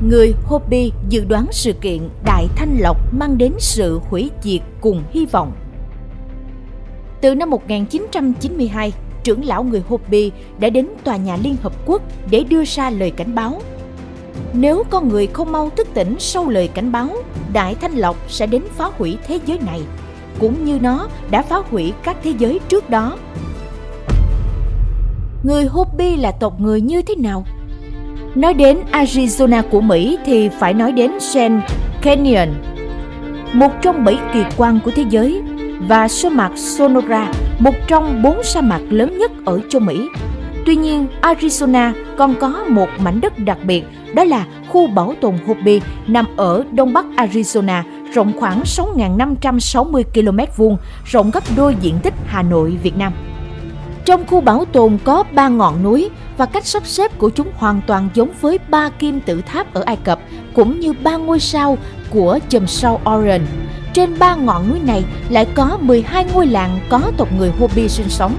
Người Hopi dự đoán sự kiện Đại Thanh Lộc mang đến sự hủy diệt cùng hy vọng. Từ năm 1992, trưởng lão người Hopi đã đến tòa nhà Liên Hợp Quốc để đưa ra lời cảnh báo. Nếu con người không mau thức tỉnh sau lời cảnh báo, Đại Thanh Lộc sẽ đến phá hủy thế giới này, cũng như nó đã phá hủy các thế giới trước đó. Người Hopi là tộc người như thế nào? Nói đến Arizona của Mỹ thì phải nói đến Grand Canyon, một trong bảy kỳ quan của thế giới, và sa mạc Sonora, một trong bốn sa mạc lớn nhất ở châu Mỹ. Tuy nhiên, Arizona còn có một mảnh đất đặc biệt, đó là khu bảo tồn Hopi nằm ở đông bắc Arizona, rộng khoảng 6.560 km vuông, rộng gấp đôi diện tích Hà Nội, Việt Nam. Trong khu bảo tồn có ba ngọn núi và cách sắp xếp của chúng hoàn toàn giống với ba kim tự tháp ở Ai Cập cũng như ba ngôi sao của chùm sao Orion. Trên ba ngọn núi này lại có 12 ngôi làng có tộc người Hopi sinh sống.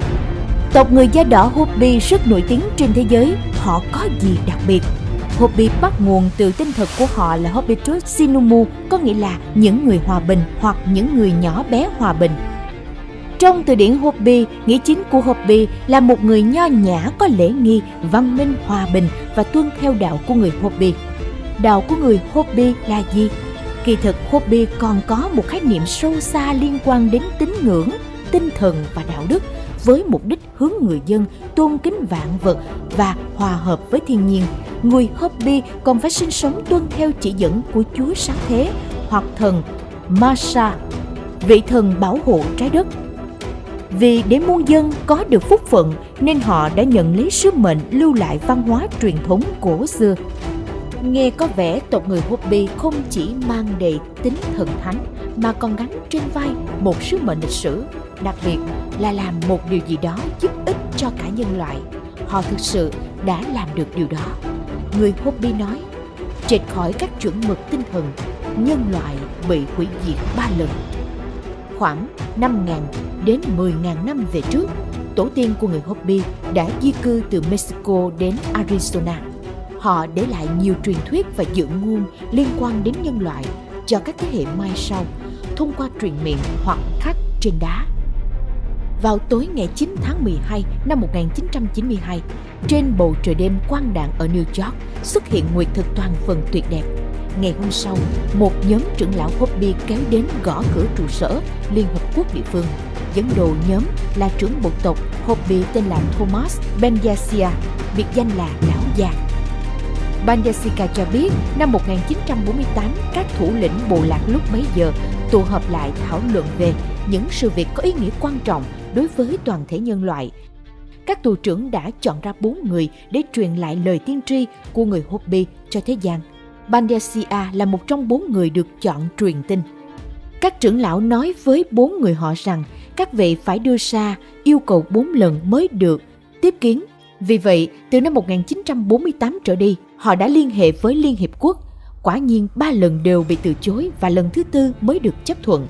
Tộc người da đỏ Hopi rất nổi tiếng trên thế giới. Họ có gì đặc biệt? Hopi bắt nguồn từ tên thật của họ là Hopitus Sinumu, có nghĩa là những người hòa bình hoặc những người nhỏ bé hòa bình. Trong từ điển Hopi, nghĩa chính của Hopi là một người nho nhã có lễ nghi, văn minh, hòa bình và tuân theo đạo của người Hopi. Đạo của người Hopi là gì? Kỳ thực Hopi còn có một khái niệm sâu xa liên quan đến tín ngưỡng, tinh thần và đạo đức với mục đích hướng người dân tôn kính vạn vật và hòa hợp với thiên nhiên. Người Hopi còn phải sinh sống tuân theo chỉ dẫn của Chúa sáng thế hoặc thần Masha, vị thần bảo hộ trái đất vì để muôn dân có được phúc phận nên họ đã nhận lấy sứ mệnh lưu lại văn hóa truyền thống cổ xưa. Nghe có vẻ tộc người Hopi không chỉ mang đầy tính thần thánh mà còn gánh trên vai một sứ mệnh lịch sử, đặc biệt là làm một điều gì đó giúp ích cho cả nhân loại. Họ thực sự đã làm được điều đó. Người Hopi nói, trệt khỏi các chuẩn mực tinh thần, nhân loại bị hủy diệt ba lần khoảng 5.000 đến 10.000 năm về trước, tổ tiên của người Hopi đã di cư từ Mexico đến Arizona. Họ để lại nhiều truyền thuyết và dự ngôn liên quan đến nhân loại cho các thế hệ mai sau thông qua truyền miệng hoặc khắc trên đá. Vào tối ngày 9 tháng 12 năm 1992, trên bầu trời đêm quang đạn ở New York xuất hiện nguyệt thực toàn phần tuyệt đẹp Ngày hôm sau, một nhóm trưởng lão Hopi kéo đến gõ cửa trụ sở Liên Hợp Quốc địa phương. Dẫn đồ nhóm là trưởng bộ tộc Hopi tên là Thomas Benyasia, biệt danh là Lão Già. Banyasika cho biết năm 1948 các thủ lĩnh bộ lạc lúc bấy giờ tụ họp lại thảo luận về những sự việc có ý nghĩa quan trọng đối với toàn thể nhân loại. Các tù trưởng đã chọn ra bốn người để truyền lại lời tiên tri của người Hopi cho thế gian – Bandesia là một trong bốn người được chọn truyền tin. Các trưởng lão nói với bốn người họ rằng các vị phải đưa ra yêu cầu bốn lần mới được tiếp kiến. Vì vậy, từ năm 1948 trở đi, họ đã liên hệ với Liên Hiệp Quốc. Quả nhiên ba lần đều bị từ chối và lần thứ tư mới được chấp thuận.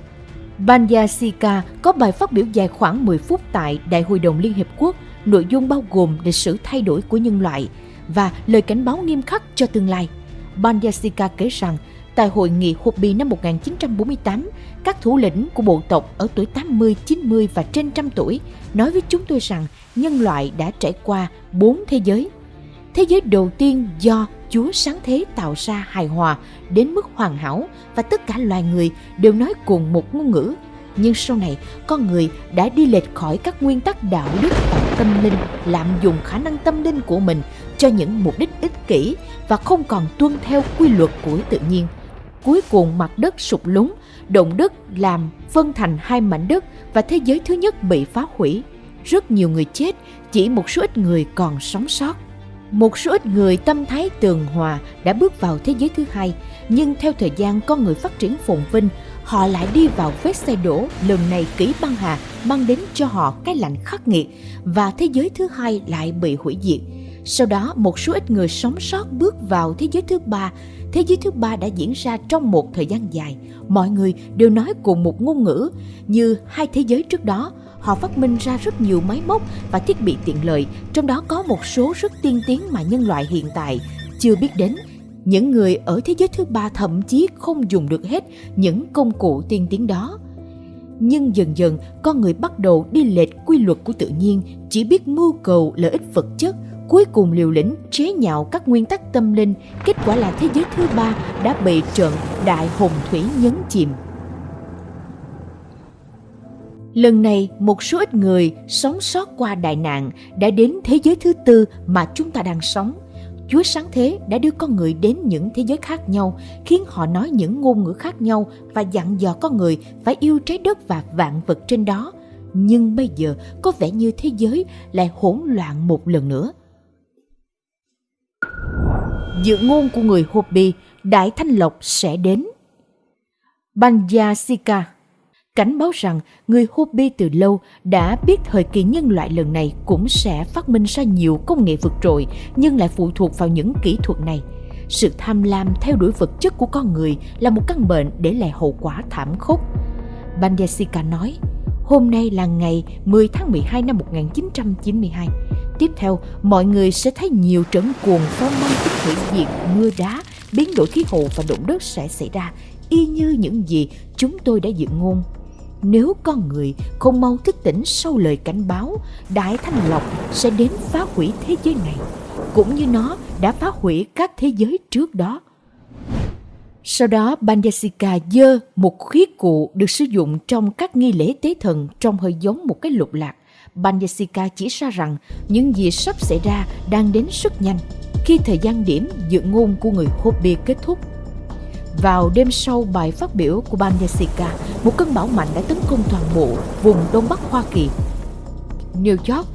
Banyasika có bài phát biểu dài khoảng 10 phút tại Đại hội đồng Liên Hiệp Quốc, nội dung bao gồm lịch sử thay đổi của nhân loại và lời cảnh báo nghiêm khắc cho tương lai. Banyasika kể rằng tại hội nghị Hopi năm 1948, các thủ lĩnh của bộ tộc ở tuổi 80, 90 và trên trăm tuổi nói với chúng tôi rằng nhân loại đã trải qua bốn thế giới. Thế giới đầu tiên do Chúa sáng thế tạo ra hài hòa đến mức hoàn hảo và tất cả loài người đều nói cùng một ngôn ngữ. Nhưng sau này, con người đã đi lệch khỏi các nguyên tắc đạo đức và tâm linh, lạm dụng khả năng tâm linh của mình cho những mục đích ích kỷ và không còn tuân theo quy luật của tự nhiên. Cuối cùng mặt đất sụp lún, động đất làm phân thành hai mảnh đất và thế giới thứ nhất bị phá hủy. Rất nhiều người chết, chỉ một số ít người còn sống sót. Một số ít người tâm thái tường hòa đã bước vào thế giới thứ hai, nhưng theo thời gian con người phát triển phồn vinh, họ lại đi vào vết xe đổ lần này kỹ băng hà mang đến cho họ cái lạnh khắc nghiệt và thế giới thứ hai lại bị hủy diệt sau đó một số ít người sống sót bước vào thế giới thứ ba. Thế giới thứ ba đã diễn ra trong một thời gian dài. Mọi người đều nói cùng một ngôn ngữ. Như hai thế giới trước đó, họ phát minh ra rất nhiều máy móc và thiết bị tiện lợi, trong đó có một số rất tiên tiến mà nhân loại hiện tại chưa biết đến. Những người ở thế giới thứ ba thậm chí không dùng được hết những công cụ tiên tiến đó. Nhưng dần dần, con người bắt đầu đi lệch quy luật của tự nhiên, chỉ biết mưu cầu lợi ích vật chất, cuối cùng liều lĩnh chế nhạo các nguyên tắc tâm linh, kết quả là thế giới thứ ba đã bị trận đại hồng thủy nhấn chìm. Lần này, một số ít người sống sót qua đại nạn đã đến thế giới thứ tư mà chúng ta đang sống. Chúa sáng thế đã đưa con người đến những thế giới khác nhau, khiến họ nói những ngôn ngữ khác nhau và dặn dò con người phải yêu trái đất và vạn vật trên đó. Nhưng bây giờ có vẻ như thế giới lại hỗn loạn một lần nữa. Dự ngôn của người Hopi, Đại Thanh Lộc sẽ đến. Banyasika cảnh báo rằng người Hopi từ lâu đã biết thời kỳ nhân loại lần này cũng sẽ phát minh ra nhiều công nghệ vượt trội nhưng lại phụ thuộc vào những kỹ thuật này. Sự tham lam theo đuổi vật chất của con người là một căn bệnh để lại hậu quả thảm khốc. Bandesika nói, hôm nay là ngày 10 tháng 12 năm 1992. Tiếp theo, mọi người sẽ thấy nhiều trận cuồng phong mang tích hủy diệt, mưa đá, biến đổi khí hậu và động đất sẽ xảy ra, y như những gì chúng tôi đã dự ngôn nếu con người không mau thức tỉnh sau lời cảnh báo, Đại Thanh Lộc sẽ đến phá hủy thế giới này, cũng như nó đã phá hủy các thế giới trước đó. Sau đó, Bandesika dơ một khí cụ được sử dụng trong các nghi lễ tế thần trông hơi giống một cái lục lạc. Banyasika chỉ ra rằng những gì sắp xảy ra đang đến rất nhanh. Khi thời gian điểm dự ngôn của người Hopi kết thúc, vào đêm sau bài phát biểu của Banyasika, một cơn bão mạnh đã tấn công toàn bộ vùng Đông Bắc Hoa Kỳ. New York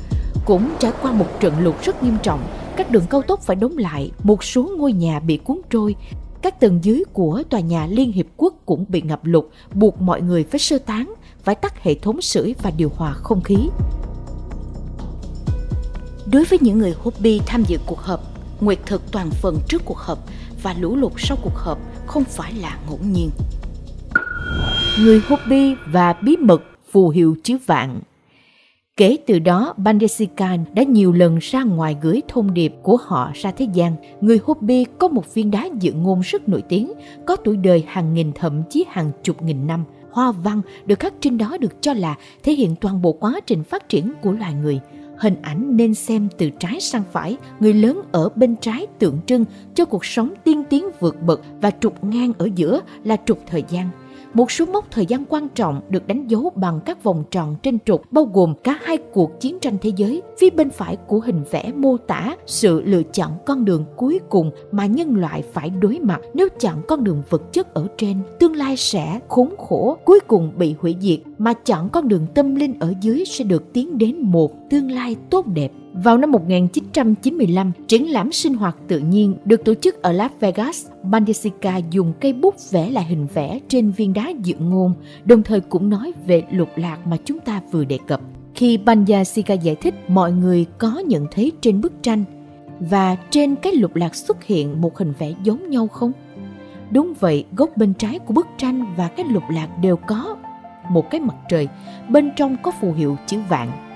cũng trải qua một trận lụt rất nghiêm trọng, các đường cao tốc phải đóng lại, một số ngôi nhà bị cuốn trôi, các tầng dưới của tòa nhà Liên Hiệp Quốc cũng bị ngập lụt, buộc mọi người phải sơ tán, phải tắt hệ thống sưởi và điều hòa không khí. Đối với những người hobby tham dự cuộc họp, nguyệt thực toàn phần trước cuộc họp và lũ lụt sau cuộc họp không phải là ngẫu nhiên. Người hobby và bí mật phù hiệu chữ vạn Kể từ đó, Bandesikan đã nhiều lần ra ngoài gửi thông điệp của họ ra thế gian. Người Hopi có một viên đá dự ngôn rất nổi tiếng, có tuổi đời hàng nghìn thậm chí hàng chục nghìn năm. Hoa văn được khắc trên đó được cho là thể hiện toàn bộ quá trình phát triển của loài người – hình ảnh nên xem từ trái sang phải, người lớn ở bên trái tượng trưng cho cuộc sống tiên tiến vượt bậc và trục ngang ở giữa là trục thời gian. Một số mốc thời gian quan trọng được đánh dấu bằng các vòng tròn trên trục bao gồm cả hai cuộc chiến tranh thế giới. Phía bên phải của hình vẽ mô tả sự lựa chọn con đường cuối cùng mà nhân loại phải đối mặt nếu chọn con đường vật chất ở trên. Tương lai sẽ khốn khổ, cuối cùng bị hủy diệt, mà chọn con đường tâm linh ở dưới sẽ được tiến đến một tương lai tốt đẹp. Vào năm 1995, triển lãm sinh hoạt tự nhiên được tổ chức ở Las Vegas. Bandesica dùng cây bút vẽ lại hình vẽ trên viên đá dự ngôn, đồng thời cũng nói về lục lạc mà chúng ta vừa đề cập. Khi Bandesica giải thích, mọi người có nhận thấy trên bức tranh và trên cái lục lạc xuất hiện một hình vẽ giống nhau không? Đúng vậy, góc bên trái của bức tranh và cái lục lạc đều có một cái mặt trời, bên trong có phù hiệu chữ vạn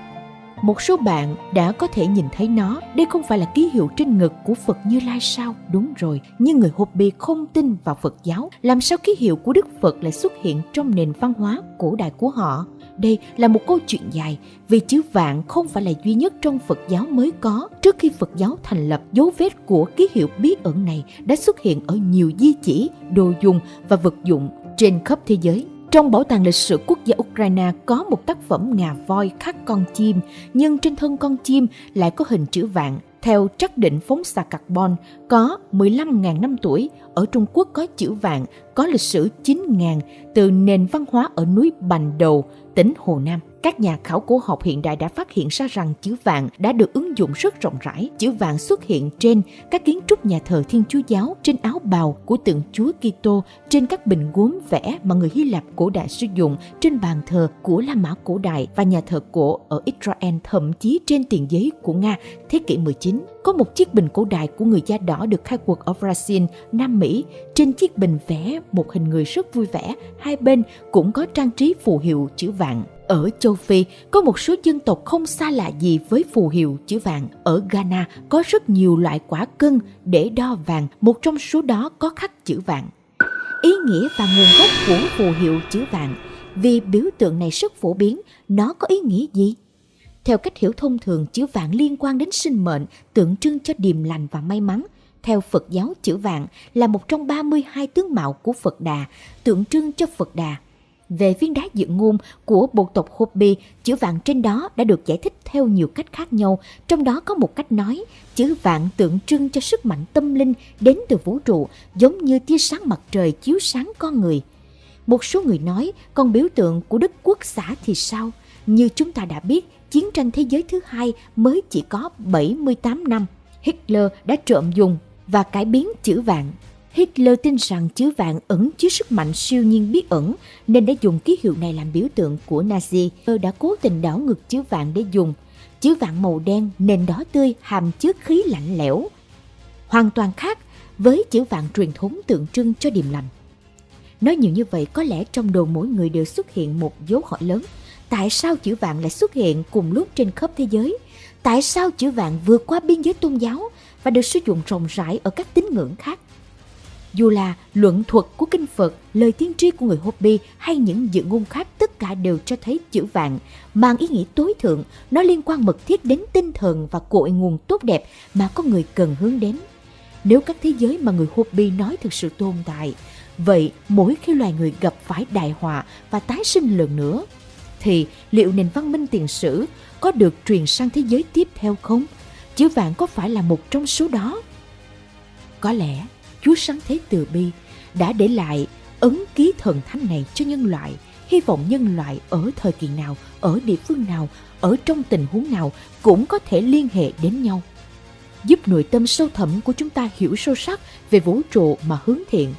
một số bạn đã có thể nhìn thấy nó, đây không phải là ký hiệu trên ngực của Phật Như Lai sao? Đúng rồi, nhưng người Hopi không tin vào Phật giáo, làm sao ký hiệu của Đức Phật lại xuất hiện trong nền văn hóa cổ đại của họ? Đây là một câu chuyện dài, vì chữ vạn không phải là duy nhất trong Phật giáo mới có. Trước khi Phật giáo thành lập, dấu vết của ký hiệu bí ẩn này đã xuất hiện ở nhiều di chỉ, đồ dùng và vật dụng trên khắp thế giới. Trong bảo tàng lịch sử quốc gia Ukraine có một tác phẩm ngà voi khắc con chim, nhưng trên thân con chim lại có hình chữ vạn. Theo trắc định phóng xạ carbon có 15.000 năm tuổi, ở Trung Quốc có chữ vạn, có lịch sử 9.000 từ nền văn hóa ở núi Bành Đầu, tỉnh Hồ Nam. Các nhà khảo cổ học hiện đại đã phát hiện ra rằng chữ vàng đã được ứng dụng rất rộng rãi. Chữ vàng xuất hiện trên các kiến trúc nhà thờ Thiên Chúa giáo, trên áo bào của tượng Chúa Kitô, trên các bình gốm vẽ mà người Hy Lạp cổ đại sử dụng, trên bàn thờ của La Mã cổ đại và nhà thờ cổ ở Israel, thậm chí trên tiền giấy của Nga thế kỷ 19. Có một chiếc bình cổ đại của người da đỏ được khai quật ở Brazil, Nam Mỹ. Trên chiếc bình vẽ một hình người rất vui vẻ, hai bên cũng có trang trí phù hiệu chữ vàng. Ở châu Phi, có một số dân tộc không xa lạ gì với phù hiệu chữ vàng. Ở Ghana có rất nhiều loại quả cân để đo vàng, một trong số đó có khắc chữ vàng. Ý nghĩa và nguồn gốc của phù hiệu chữ vàng vì biểu tượng này rất phổ biến, nó có ý nghĩa gì? Theo cách hiểu thông thường, chữ vàng liên quan đến sinh mệnh, tượng trưng cho điềm lành và may mắn. Theo Phật giáo, chữ vàng là một trong 32 tướng mạo của Phật Đà, tượng trưng cho Phật Đà. Về viên đá dự ngôn của bộ tộc Hopi, chữ vạn trên đó đã được giải thích theo nhiều cách khác nhau, trong đó có một cách nói, chữ vạn tượng trưng cho sức mạnh tâm linh đến từ vũ trụ, giống như tia sáng mặt trời chiếu sáng con người. Một số người nói, còn biểu tượng của Đức Quốc xã thì sao? Như chúng ta đã biết, chiến tranh thế giới thứ hai mới chỉ có 78 năm. Hitler đã trộm dùng và cải biến chữ vạn Hitler tin rằng chữ vạn ẩn chứa sức mạnh siêu nhiên bí ẩn nên đã dùng ký hiệu này làm biểu tượng của Nazi. Hitler đã cố tình đảo ngược chữ vạn để dùng. Chữ vạn màu đen, nền đỏ tươi, hàm chứa khí lạnh lẽo. Hoàn toàn khác với chữ vạn truyền thống tượng trưng cho điềm lành. Nói nhiều như vậy có lẽ trong đầu mỗi người đều xuất hiện một dấu hỏi lớn. Tại sao chữ vạn lại xuất hiện cùng lúc trên khắp thế giới? Tại sao chữ vạn vượt qua biên giới tôn giáo và được sử dụng rộng rãi ở các tín ngưỡng khác? Dù là luận thuật của kinh Phật, lời tiên tri của người Hopi hay những dự ngôn khác tất cả đều cho thấy chữ vạn mang ý nghĩa tối thượng, nó liên quan mật thiết đến tinh thần và cội nguồn tốt đẹp mà con người cần hướng đến. Nếu các thế giới mà người Hopi nói thực sự tồn tại, vậy mỗi khi loài người gặp phải đại họa và tái sinh lần nữa, thì liệu nền văn minh tiền sử có được truyền sang thế giới tiếp theo không? Chữ vạn có phải là một trong số đó? Có lẽ Chúa Sáng Thế Từ Bi đã để lại ấn ký thần thánh này cho nhân loại. Hy vọng nhân loại ở thời kỳ nào, ở địa phương nào, ở trong tình huống nào cũng có thể liên hệ đến nhau. Giúp nội tâm sâu thẳm của chúng ta hiểu sâu sắc về vũ trụ mà hướng thiện.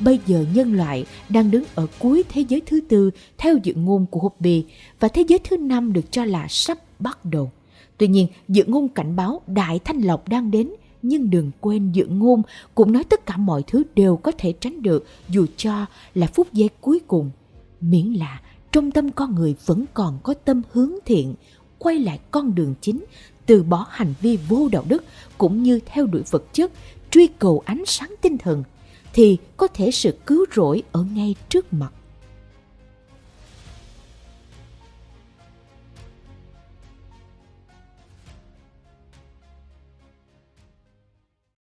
Bây giờ nhân loại đang đứng ở cuối thế giới thứ tư theo dự ngôn của Hopi và thế giới thứ năm được cho là sắp bắt đầu. Tuy nhiên, dự ngôn cảnh báo đại thanh lọc đang đến nhưng đừng quên dự ngôn cũng nói tất cả mọi thứ đều có thể tránh được dù cho là phút giây cuối cùng. Miễn là trong tâm con người vẫn còn có tâm hướng thiện, quay lại con đường chính, từ bỏ hành vi vô đạo đức cũng như theo đuổi vật chất, truy cầu ánh sáng tinh thần, thì có thể sự cứu rỗi ở ngay trước mặt.